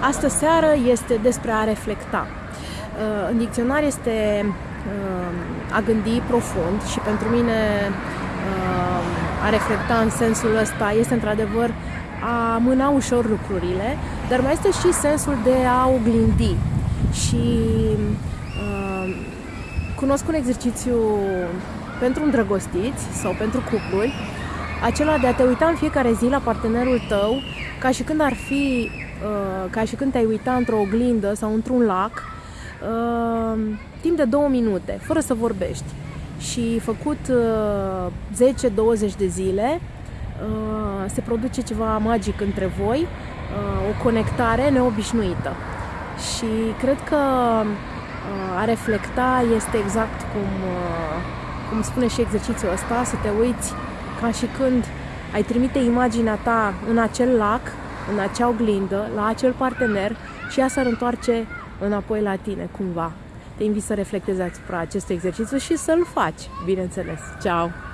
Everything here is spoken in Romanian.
Astă seară este despre a reflecta. În dicționar este a gândi profund și pentru mine a reflecta în sensul ăsta este într-adevăr a mâna ușor lucrurile, dar mai este și sensul de a oglindi. Și uh, cunosc un exercițiu pentru îndrăgostiți sau pentru cupluri, acela de a te uita în fiecare zi la partenerul tău ca și când ar fi, uh, ca și când te-ai uita într-o oglindă sau într-un lac, uh, timp de două minute, fără să vorbești. Și făcut uh, 10-20 de zile, uh, se produce ceva magic între voi, uh, o conectare neobișnuită. Și cred că uh, a reflecta este exact cum, uh, cum spune și exercițiul ăsta, să te uiți ca și când ai trimite imaginea ta în acel lac, în acea oglindă, la acel partener și ea s-ar întoarce înapoi la tine, cumva. Te invit să reflectezi asupra acestui exercițiu și să-l faci, bineînțeles. Ciao!